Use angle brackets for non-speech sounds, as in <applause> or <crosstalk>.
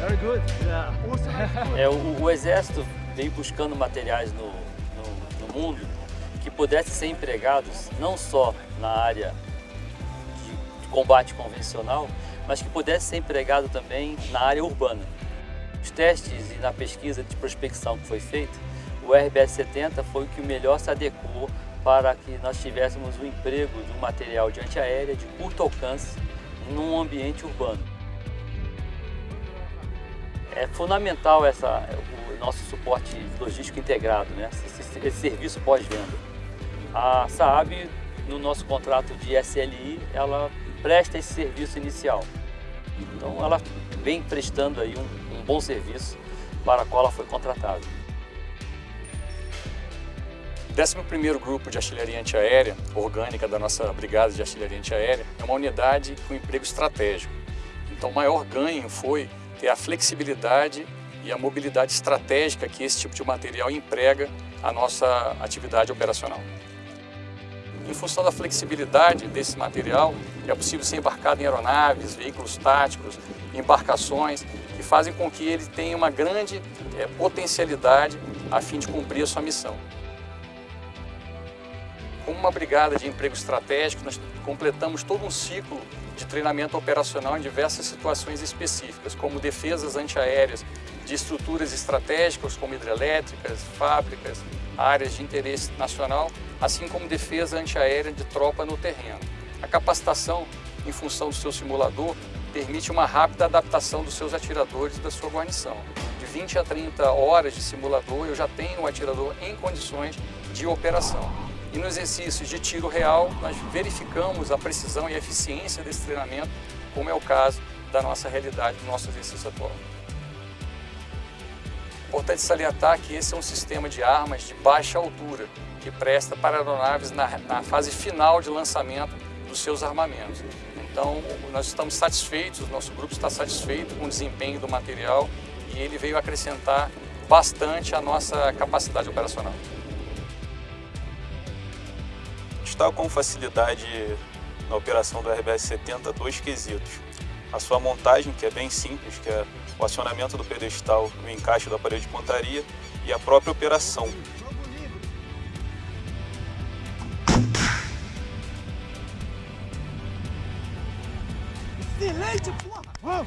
Very good. Yeah. <laughs> É, o, o, exército vem buscando materiais no, no, no mundo que pudessem ser empregados não só na área de, de combate convencional, mas que pudesse ser empregado também na área urbana. Os testes e na pesquisa de prospecção que foi feita, o RBS-70 foi o que melhor se adequou para que nós tivéssemos o emprego de um material de antiaérea de curto alcance num ambiente urbano. É fundamental essa, o nosso suporte logístico integrado, né? esse, esse serviço pós-venda. A Saab, no nosso contrato de SLI, ela presta esse serviço inicial. Então ela vem prestando aí um, um bom serviço para o qual ela foi contratada. O 11º Grupo de Artilharia Antiaérea, orgânica da nossa Brigada de Artilharia Antiaérea, é uma unidade com emprego estratégico. Então o maior ganho foi ter a flexibilidade e a mobilidade estratégica que esse tipo de material emprega a nossa atividade operacional. Em função da flexibilidade desse material, é possível ser embarcado em aeronaves, veículos táticos, embarcações, que fazem com que ele tenha uma grande é, potencialidade a fim de cumprir a sua missão. Como uma brigada de emprego estratégico, nós completamos todo um ciclo de treinamento operacional em diversas situações específicas, como defesas antiaéreas de estruturas estratégicas como hidrelétricas, fábricas, áreas de interesse nacional, assim como defesa antiaérea de tropa no terreno. A capacitação, em função do seu simulador, permite uma rápida adaptação dos seus atiradores e da sua guarnição. De 20 a 30 horas de simulador, eu já tenho o atirador em condições de operação. E no exercício de tiro real, nós verificamos a precisão e a eficiência desse treinamento, como é o caso da nossa realidade, do nosso exercício atual. Importante salientar que esse é um sistema de armas de baixa altura, que presta para aeronaves na, na fase final de lançamento dos seus armamentos. Então, nós estamos satisfeitos, nosso grupo está satisfeito com o desempenho do material e ele veio acrescentar bastante a nossa capacidade operacional está com facilidade na operação do RBS-70 dois quesitos. A sua montagem, que é bem simples, que é o acionamento do pedestal e o encaixe da parede de pontaria, e a própria operação. Excelente, porra!